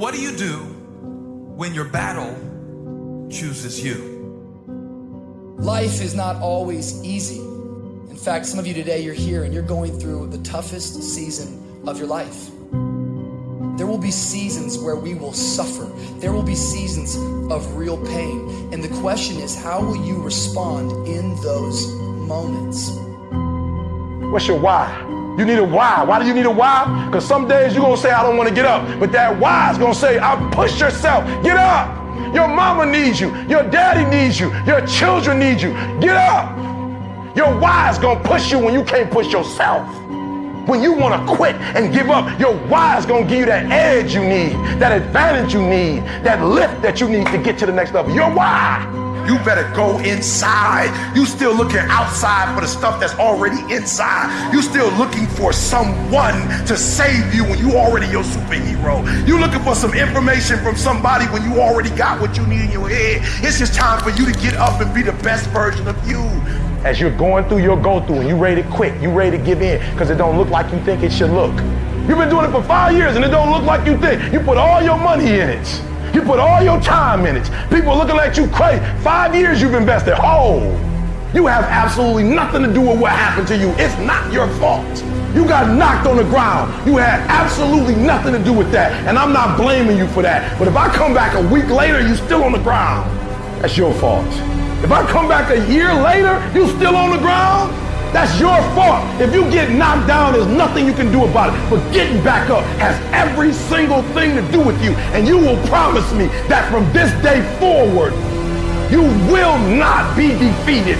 What do you do when your battle chooses you? Life is not always easy. In fact, some of you today, you're here and you're going through the toughest season of your life. There will be seasons where we will suffer. There will be seasons of real pain. And the question is, how will you respond in those moments? What's your why? You need a why. Why do you need a why? Because some days you're going to say, I don't want to get up. But that why is going to say, I push yourself. Get up. Your mama needs you. Your daddy needs you. Your children need you. Get up. Your why is going to push you when you can't push yourself. When you want to quit and give up, your why is going to give you that edge you need, that advantage you need, that lift that you need to get to the next level. Your why. You better go inside. You still looking outside for the stuff that's already inside. You still looking for someone to save you when you already your superhero. You looking for some information from somebody when you already got what you need in your head. It's just time for you to get up and be the best version of you. As you're going through your go through and you ready to quit, you ready to give in because it don't look like you think it should look. You've been doing it for five years and it don't look like you think. You put all your money in it. You put all your time in it. People looking at you crazy. Five years you've invested. Oh, you have absolutely nothing to do with what happened to you. It's not your fault. You got knocked on the ground. You had absolutely nothing to do with that. And I'm not blaming you for that. But if I come back a week later, you still on the ground. That's your fault. If I come back a year later, you still on the ground. That's your fault. If you get knocked down, there's nothing you can do about it. But getting back up has every single thing to do with you. And you will promise me that from this day forward, you will not be defeated.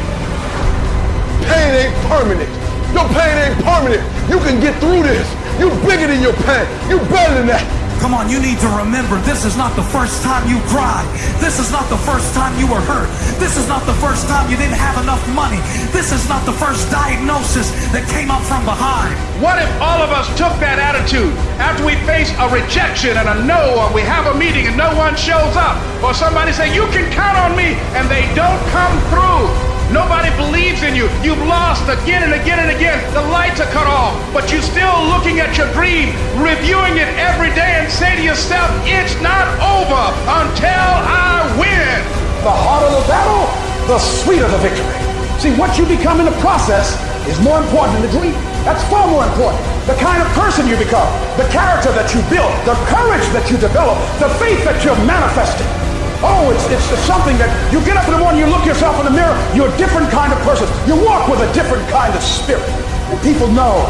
Pain ain't permanent. Your pain ain't permanent. You can get through this. You're bigger than your pain. You're better than that. Come on, you need to remember this is not the first time you cried. This is not the first time you were hurt. This is not the first time you didn't have enough money. This is not the first diagnosis that came up from behind. What if all of us took that attitude after we face a rejection and a no, or we have a meeting and no one shows up, or somebody say, You can count on me, and they don't come through? Nobody believes in you. You've lost again and again and again. The lights are cut off, but you're still looking at your dream, reviewing it every day, and say to yourself, It's not over until I win. The harder the battle, the sweeter the victory. See, what you become in the process is more important than the dream. That's far more important. The kind of person you become, the character that you build, the courage that you develop, the faith that you're manifesting. Oh, it's, it's something that you get up in the morning, you look yourself in the mirror, you're a different kind of person. You walk with a different kind of spirit. And people know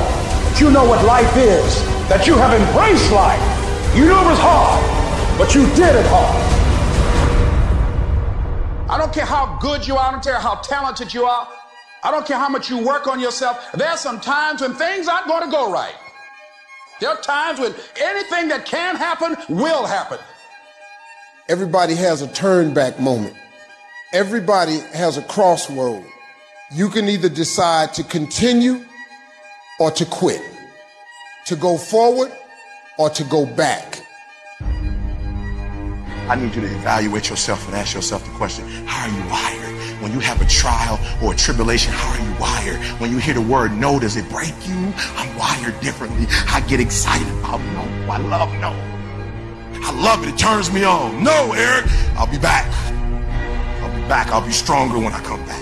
that you know what life is, that you have embraced life. You knew it was hard, but you did it hard. I don't care how good you are, I don't care how talented you are. I don't care how much you work on yourself. There are some times when things aren't going to go right. There are times when anything that can happen will happen. Everybody has a turn back moment. Everybody has a crossroad. You can either decide to continue or to quit, to go forward or to go back. I need you to evaluate yourself and ask yourself the question, how are you wired? When you have a trial or a tribulation, how are you wired? When you hear the word no, does it break you? I'm wired differently. I get excited about no. I love no. I love it. It turns me on. No, Eric, I'll be back. I'll be back. I'll be stronger when I come back.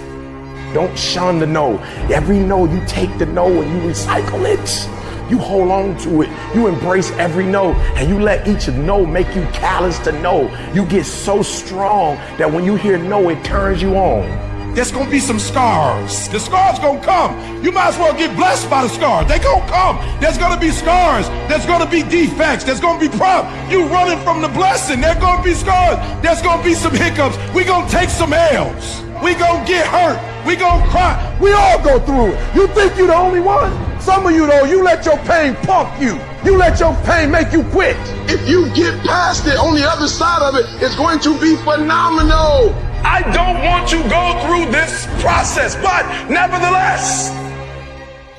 Don't shun the no. Every no, you take the no and you recycle it. You hold on to it. You embrace every no and you let each no make you callous to no. You get so strong that when you hear no, it turns you on. There's gonna be some scars. The scars gonna come. You might as well get blessed by the scars. They gonna come. There's gonna be scars. There's gonna be defects. There's gonna be problems. You running from the blessing. There's gonna be scars. There's gonna be some hiccups. We gonna take some L's. We gonna get hurt. We gonna cry. We all go through it. You think you the only one? Some of you though, you let your pain pump you. You let your pain make you quit. If you get past it, on the other side of it, it's going to be phenomenal. I don't want to go through this process, but nevertheless,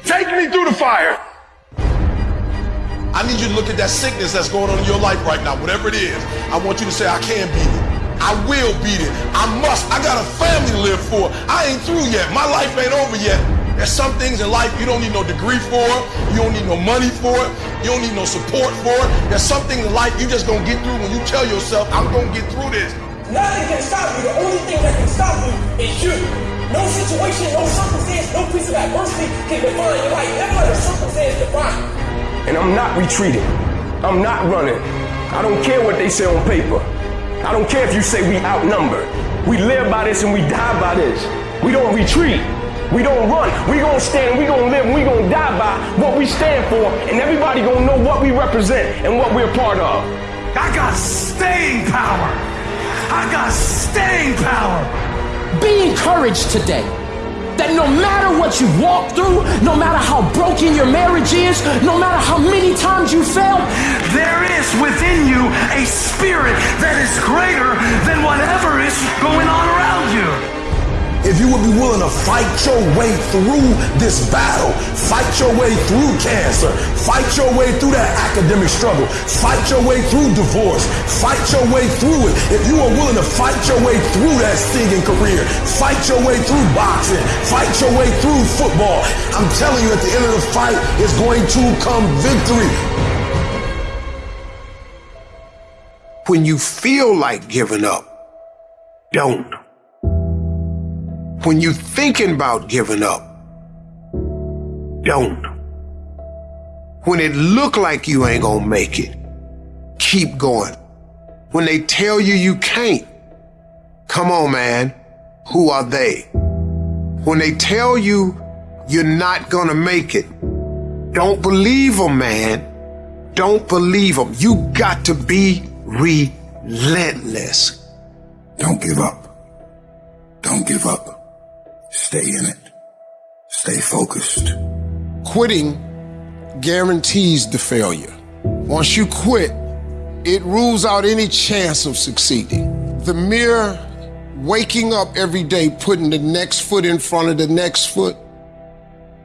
take me through the fire. I need you to look at that sickness that's going on in your life right now, whatever it is. I want you to say, I can beat it. I will beat it. I must. I got a family to live for. I ain't through yet. My life ain't over yet. There's some things in life you don't need no degree for, you don't need no money for it, you don't need no support for it. There's something in life you just gonna get through when you tell yourself, I'm gonna get through this. Nothing can stop you. The only thing that can stop you is you. No situation, no circumstance, no piece of adversity can define your life. Never let a circumstance define And I'm not retreating. I'm not running. I don't care what they say on paper. I don't care if you say we outnumbered. We live by this and we die by this. We don't retreat. We don't run. We gonna stand. We gonna live. We gonna die by what we stand for, and everybody gonna know what we represent and what we're a part of. I got staying power. I got staying power. Be encouraged today that no matter what you walk through, no matter how broken your marriage is, no matter how many times you fail, there is within you a spirit that is greater than whatever is going on around you if you would be willing to fight your way through this battle, fight your way through cancer, fight your way through that academic struggle, fight your way through divorce, fight your way through it. If you are willing to fight your way through that singing career, fight your way through boxing, fight your way through football, I'm telling you at the end of the fight is going to come victory. When you feel like giving up, don't. When you thinking about giving up, don't. When it look like you ain't gonna make it, keep going. When they tell you you can't, come on, man. Who are they? When they tell you you're not gonna make it, don't believe them, man. Don't believe them. You got to be relentless. Don't give up. Don't give up. Stay in it. Stay focused. Quitting guarantees the failure. Once you quit, it rules out any chance of succeeding. The mere waking up every day, putting the next foot in front of the next foot,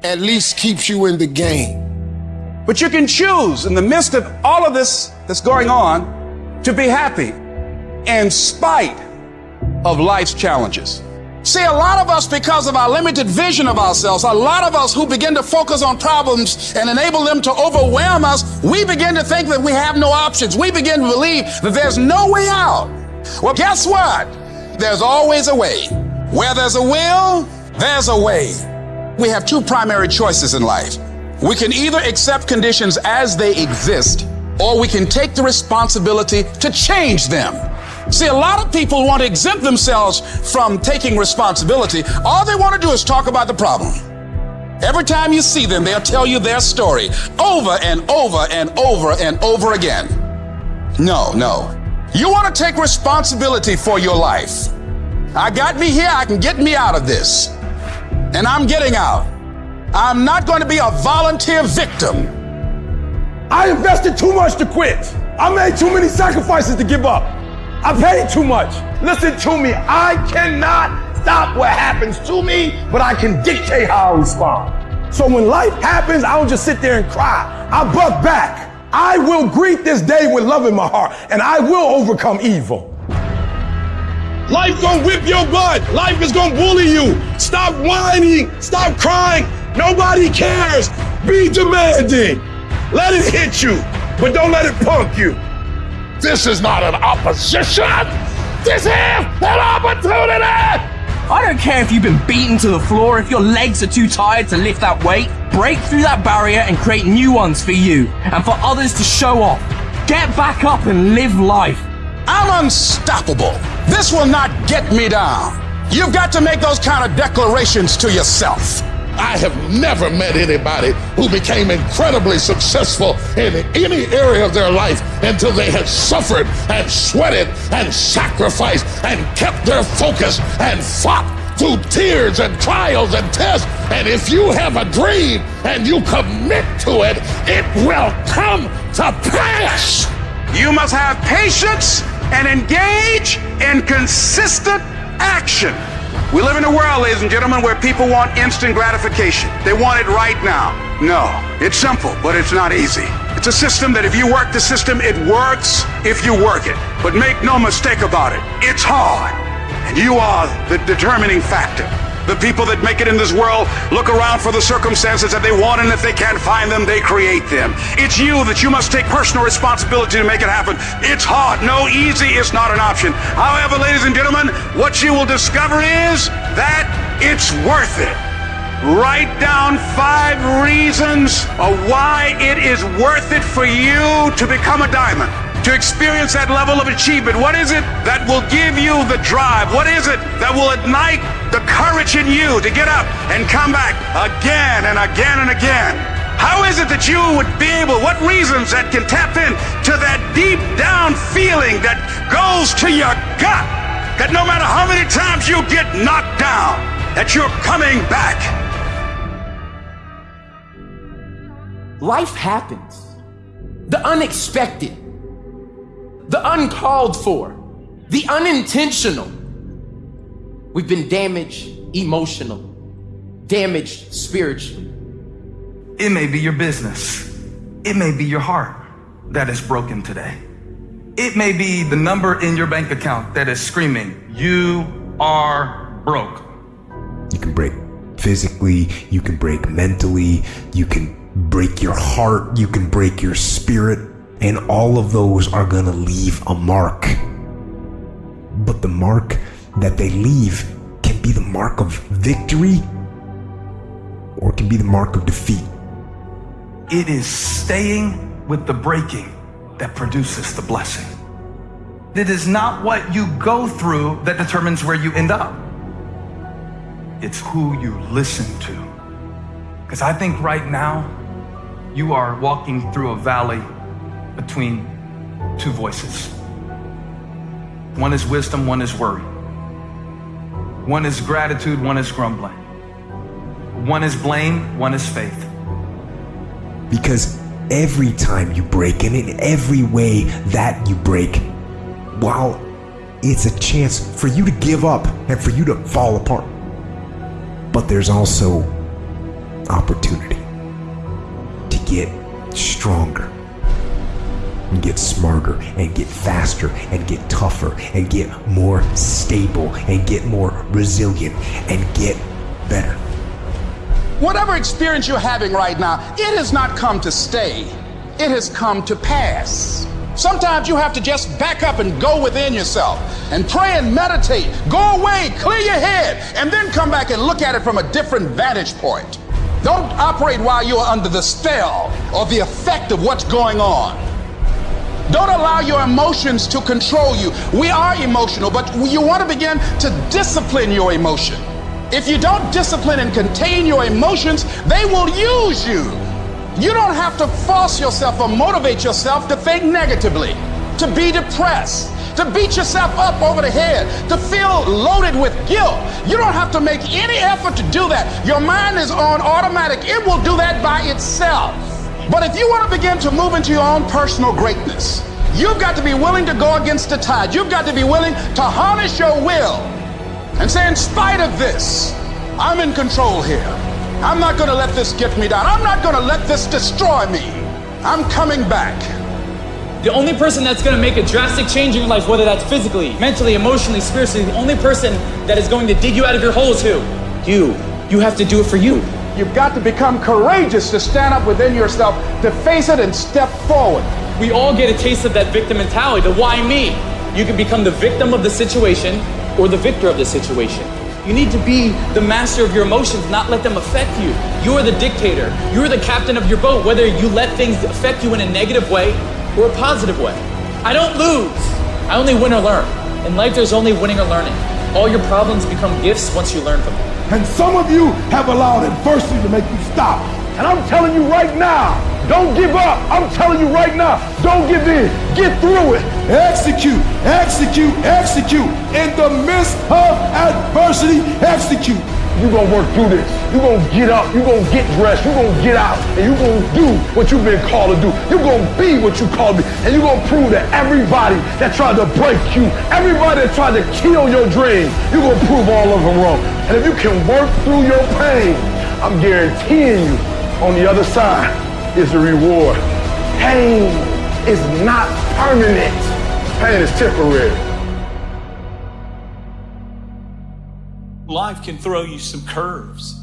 at least keeps you in the game. But you can choose in the midst of all of this that's going on to be happy in spite of life's challenges. See, a lot of us, because of our limited vision of ourselves, a lot of us who begin to focus on problems and enable them to overwhelm us, we begin to think that we have no options. We begin to believe that there's no way out. Well, guess what? There's always a way. Where there's a will, there's a way. We have two primary choices in life. We can either accept conditions as they exist, or we can take the responsibility to change them. See, a lot of people want to exempt themselves from taking responsibility. All they want to do is talk about the problem. Every time you see them, they'll tell you their story over and over and over and over again. No, no. You want to take responsibility for your life. I got me here, I can get me out of this. And I'm getting out. I'm not going to be a volunteer victim. I invested too much to quit. I made too many sacrifices to give up. I paid too much. Listen to me. I cannot stop what happens to me, but I can dictate how I respond. So when life happens, I don't just sit there and cry. I buck back. I will greet this day with love in my heart, and I will overcome evil. Life gonna whip your butt. Life is gonna bully you. Stop whining. Stop crying. Nobody cares. Be demanding. Let it hit you, but don't let it punk you. This is not an opposition. This is an opportunity. I don't care if you've been beaten to the floor, if your legs are too tired to lift that weight. Break through that barrier and create new ones for you and for others to show off. Get back up and live life. I'm unstoppable. This will not get me down. You've got to make those kind of declarations to yourself. I have never met anybody who became incredibly successful in any area of their life until they had suffered and sweated and sacrificed and kept their focus and fought through tears and trials and tests. And if you have a dream and you commit to it, it will come to pass. You must have patience and engage in consistent action. We live in a world, ladies and gentlemen, where people want instant gratification. They want it right now. No, it's simple, but it's not easy. It's a system that if you work the system, it works if you work it. But make no mistake about it, it's hard. And you are the determining factor. The people that make it in this world look around for the circumstances that they want, and if they can't find them, they create them. It's you that you must take personal responsibility to make it happen. It's hard. No, easy is not an option. However, ladies and gentlemen, what you will discover is that it's worth it. Write down five reasons of why it is worth it for you to become a diamond, to experience that level of achievement. What is it that will give you the drive? What is it that will ignite the courage in you to get up and come back again and again and again? How is it that you would be able, what reasons that can tap in to that deep down feeling that goes to your gut, that no matter how many times you get knocked down, that you're coming back? Life happens. The unexpected, the uncalled for, the unintentional. We've been damaged emotionally, damaged spiritually. It may be your business. It may be your heart that is broken today. It may be the number in your bank account that is screaming, You are broke. You can break physically, you can break mentally, you can break your heart, you can break your spirit, and all of those are going to leave a mark. But the mark that they leave can be the mark of victory or can be the mark of defeat. It is staying with the breaking that produces the blessing. It is not what you go through that determines where you end up. It's who you listen to. Because I think right now, you are walking through a valley between two voices. One is wisdom, one is worry. One is gratitude, one is grumbling. One is blame, one is faith. Because every time you break, and in every way that you break, while it's a chance for you to give up and for you to fall apart, but there's also opportunity to get stronger and get smarter and get faster and get tougher and get more stable and get more resilient and get better. Whatever experience you're having right now, it has not come to stay. It has come to pass. Sometimes you have to just back up and go within yourself and pray and meditate. Go away, clear your head, and then come back and look at it from a different vantage point. Don't operate while you're under the spell or the effect of what's going on. Don't allow your emotions to control you. We are emotional, but you want to begin to discipline your emotion. If you don't discipline and contain your emotions, they will use you. You don't have to force yourself or motivate yourself to think negatively, to be depressed, to beat yourself up over the head, to feel loaded with guilt. You don't have to make any effort to do that. Your mind is on automatic, it will do that by itself. But if you want to begin to move into your own personal greatness, you've got to be willing to go against the tide. You've got to be willing to harness your will and say, in spite of this, I'm in control here. I'm not going to let this get me down. I'm not going to let this destroy me. I'm coming back. The only person that's going to make a drastic change in your life, whether that's physically, mentally, emotionally, spiritually, the only person that is going to dig you out of your hole is who? You. You have to do it for you. You've got to become courageous to stand up within yourself, to face it and step forward. We all get a taste of that victim mentality, the why me. You can become the victim of the situation or the victor of the situation. You need to be the master of your emotions, not let them affect you. You are the dictator. You're the captain of your boat, whether you let things affect you in a negative way or a positive way. I don't lose. I only win or learn. In life, there's only winning or learning. All your problems become gifts once you learn from them. And some of you have allowed adversity to make you stop. And I'm telling you right now, don't give up. I'm telling you right now, don't give in. Get through it. Execute, execute, execute. In the midst of adversity, execute. You're gonna work through this. You're gonna get up. You're gonna get dressed. You're gonna get out. And you're gonna do what you've been called to do. You're gonna be what you called to be. And you're gonna prove that everybody that tried to break you, everybody that tried to kill your dream, you're gonna prove all of them wrong. And if you can work through your pain, I'm guaranteeing you on the other side is the reward. Pain is not permanent. Pain is temporary. Life can throw you some curves.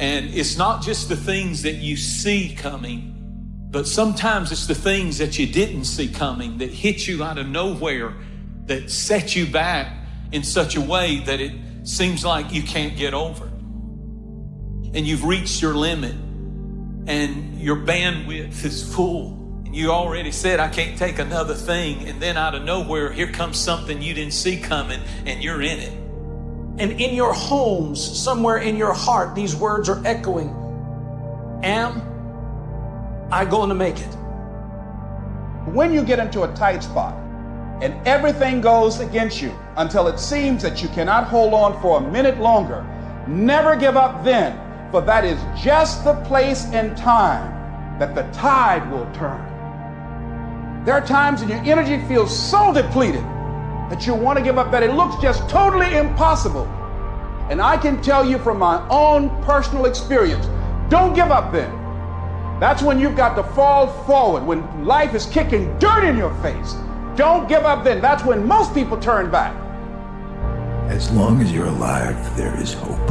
And it's not just the things that you see coming, but sometimes it's the things that you didn't see coming that hit you out of nowhere, that set you back in such a way that it seems like you can't get over. And you've reached your limit, and your bandwidth is full. And you already said, I can't take another thing. And then out of nowhere, here comes something you didn't see coming, and you're in it. And in your homes, somewhere in your heart, these words are echoing Am I going to make it? When you get into a tight spot and everything goes against you until it seems that you cannot hold on for a minute longer, never give up then, for that is just the place and time that the tide will turn. There are times when your energy feels so depleted that you want to give up that it looks just totally impossible. And I can tell you from my own personal experience don't give up then. That's when you've got to fall forward, when life is kicking dirt in your face. Don't give up then. That's when most people turn back. As long as you're alive, there is hope.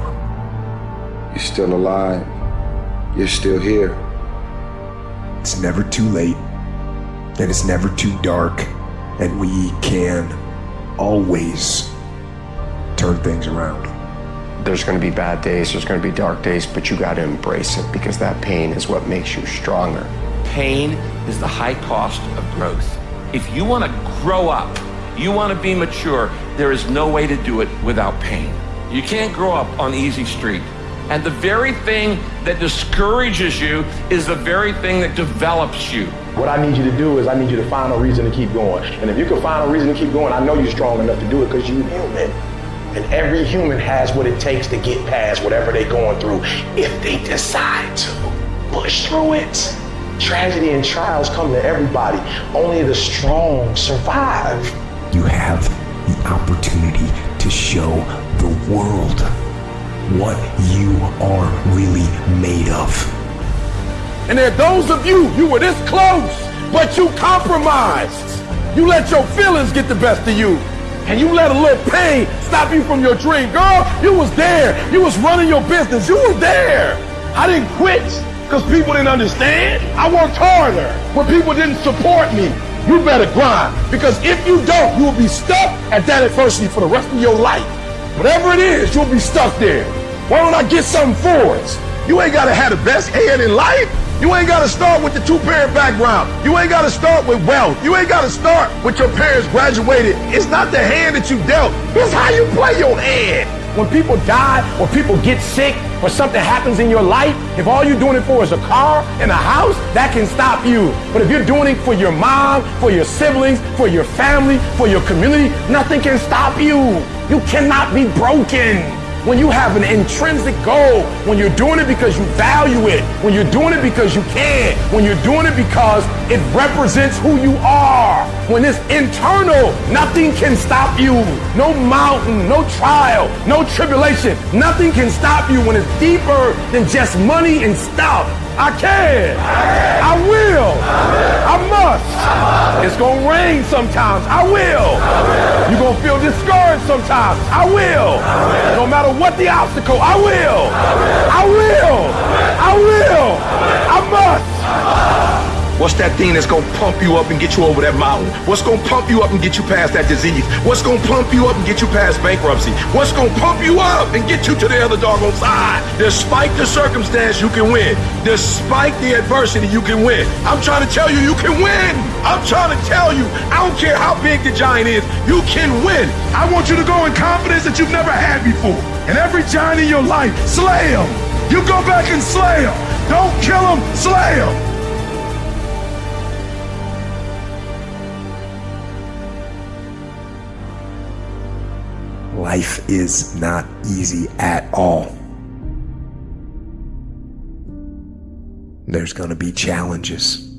You're still alive. You're still here. It's never too late, and it's never too dark, and we can always turn things around. There's going to be bad days, there's going to be dark days, but you got to embrace it because that pain is what makes you stronger. Pain is the high cost of growth. If you want to grow up, you want to be mature, there is no way to do it without pain. You can't grow up on easy street. And the very thing that discourages you is the very thing that develops you. What I need you to do is I need you to find a reason to keep going. And if you can find a reason to keep going, I know you're strong enough to do it because you're human. And every human has what it takes to get past whatever they're going through if they decide to push through it. Tragedy and trials come to everybody. Only the strong survive. You have the opportunity to show the world what you are really made of. And there are those of you, you were this close, but you compromised. You let your feelings get the best of you. And you let a little pain stop you from your dream. Girl, you was there. You was running your business. You was there. I didn't quit because people didn't understand. I worked harder when people didn't support me. You better grind because if you don't, you will be stuck at that adversity for the rest of your life. Whatever it is, you'll be stuck there. Why don't I get something for it? You ain't gotta have the best hand in life. You ain't gotta start with the two-parent background. You ain't gotta start with wealth. You ain't gotta start with your parents graduated. It's not the hand that you dealt. It's how you play your hand. When people die or people get sick or something happens in your life, if all you're doing it for is a car and a house, that can stop you. But if you're doing it for your mom, for your siblings, for your family, for your community, nothing can stop you. You cannot be broken when you have an intrinsic goal, when you're doing it because you value it, when you're doing it because you can, when you're doing it because it represents who you are, when it's internal, nothing can stop you. No mountain, no trial, no tribulation, nothing can stop you when it's deeper than just money and stuff. I can. I will. I must. It's going to rain sometimes. I will. You're going to feel discouraged sometimes. I will. No matter what the obstacle, I will. I will. I will. I must. What's that thing that's gonna pump you up and get you over that mountain? What's gonna pump you up and get you past that disease? What's gonna pump you up and get you past bankruptcy? What's gonna pump you up and get you to the other doggone side? Despite the circumstance, you can win. Despite the adversity, you can win. I'm trying to tell you, you can win. I'm trying to tell you, I don't care how big the giant is, you can win. I want you to go in confidence that you've never had before. And every giant in your life, slay him. You go back and slay him. Don't kill him, slay him. Life is not easy at all. There's gonna be challenges.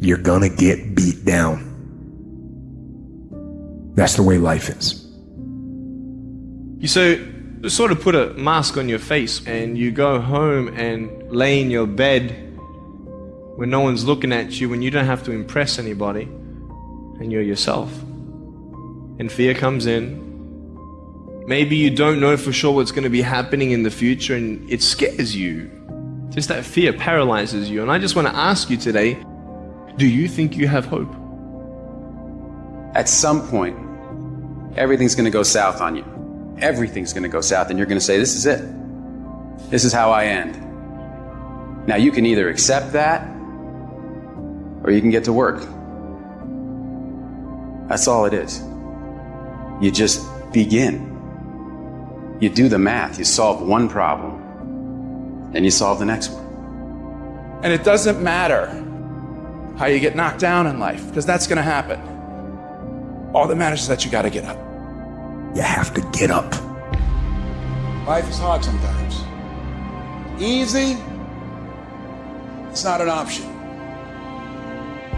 You're gonna get beat down. That's the way life is. You so sort of put a mask on your face and you go home and lay in your bed when no one's looking at you, when you don't have to impress anybody, and you're yourself. And fear comes in, Maybe you don't know for sure what's going to be happening in the future and it scares you. Just that fear paralyzes you. And I just want to ask you today do you think you have hope? At some point, everything's going to go south on you. Everything's going to go south, and you're going to say, This is it. This is how I end. Now, you can either accept that or you can get to work. That's all it is. You just begin. You do the math, you solve one problem, then you solve the next one. And it doesn't matter how you get knocked down in life, because that's going to happen. All that matters is that you got to get up. You have to get up. Life is hard sometimes. Easy, it's not an option.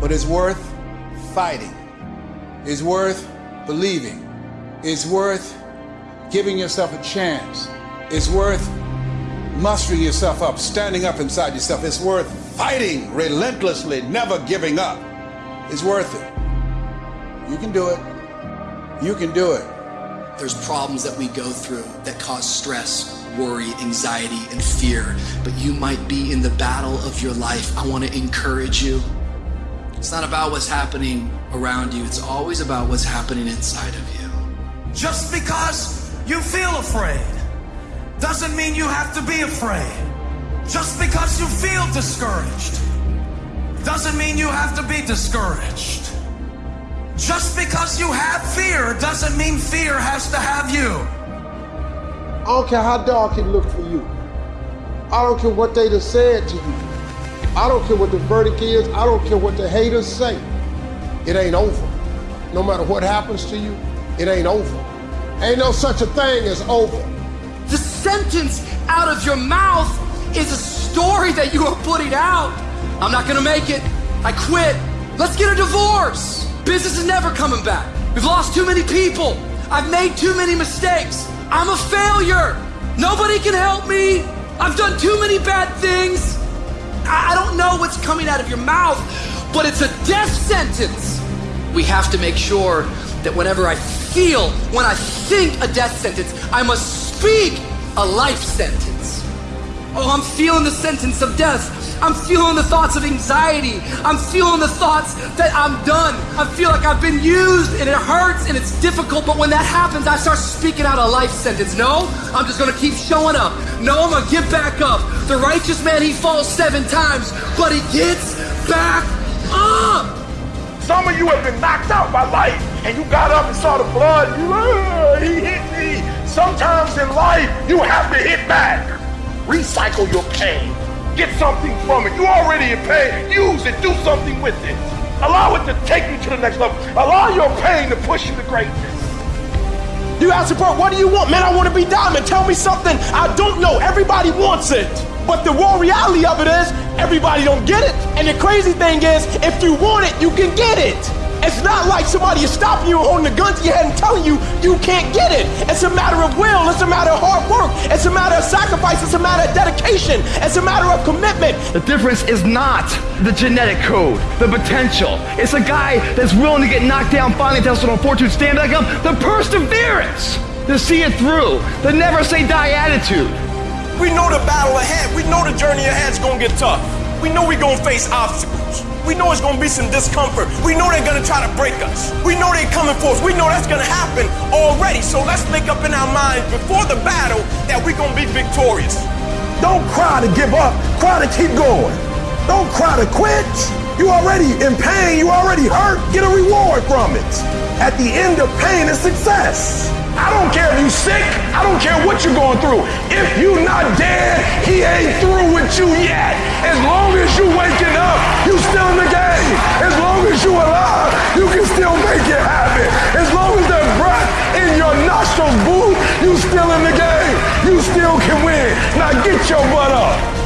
But it's worth fighting. It's worth believing. It's worth giving yourself a chance. It's worth mustering yourself up, standing up inside yourself. It's worth fighting relentlessly, never giving up. It's worth it. You can do it. You can do it. There's problems that we go through that cause stress, worry, anxiety, and fear. But you might be in the battle of your life. I want to encourage you. It's not about what's happening around you, it's always about what's happening inside of you. Just because you feel afraid doesn't mean you have to be afraid. Just because you feel discouraged doesn't mean you have to be discouraged. Just because you have fear doesn't mean fear has to have you. I don't care how dark it looked for you. I don't care what they have said to you. I don't care what the verdict is. I don't care what the haters say. It ain't over. No matter what happens to you, it ain't over. Ain't no such a thing as over. The sentence out of your mouth is a story that you are putting out. I'm not gonna make it. I quit. Let's get a divorce. Business is never coming back. We've lost too many people. I've made too many mistakes. I'm a failure. Nobody can help me. I've done too many bad things. I don't know what's coming out of your mouth, but it's a death sentence. We have to make sure that whenever I feel, when I think a death sentence, I must speak a life sentence. Oh, I'm feeling the sentence of death. I'm feeling the thoughts of anxiety. I'm feeling the thoughts that I'm done. I feel like I've been used and it hurts and it's difficult. But when that happens, I start speaking out a life sentence. No, I'm just gonna keep showing up. No, I'm gonna get back up. The righteous man, he falls seven times, but he gets back up. Some of you have been knocked out by life, and you got up and saw the blood. You, "Ah, he hit me. Sometimes in life, you have to hit back. Recycle your pain. Get something from it. You already in pain. Use it. Do something with it. Allow it to take you to the next level. Allow your pain to push you to greatness. You ask for what do you want? Man, I want to be diamond. Tell me something I don't know. Everybody wants it. But the raw reality of it is everybody don't get it. And the crazy thing is, if you want it, you can get it. It's not like somebody is stopping you holding the gun to your head and telling you you can't get it. It's a matter of will. It's a matter of hard work. It's a matter of sacrifice. It's a matter of dedication. It's a matter of commitment. The difference is not the genetic code, the potential. It's a guy that's willing to get knocked down, finally tested on fortune, stand back up, the perseverance to see it through, the never say die attitude. We know the battle ahead. We know the journey ahead is gonna get tough. We know we're gonna face obstacles. We know it's gonna be some discomfort. We know they're gonna try to break us. We know they're coming for us. We know that's gonna happen already. So let's make up in our minds before the battle that we're gonna be victorious. Don't cry to give up. Cry to keep going. Don't cry to quit. You already in pain. You already hurt. Get a reward from it. At the end of pain is success. I don't care if you sick. I don't care what you're going through. If you not dead, he ain't through with you yet. As long as you waking up, you still in the game. As long as you alive, you can still make it happen. As long as there's breath in your nostrils, boo, you still in the game. You still can win. Now get your butt up.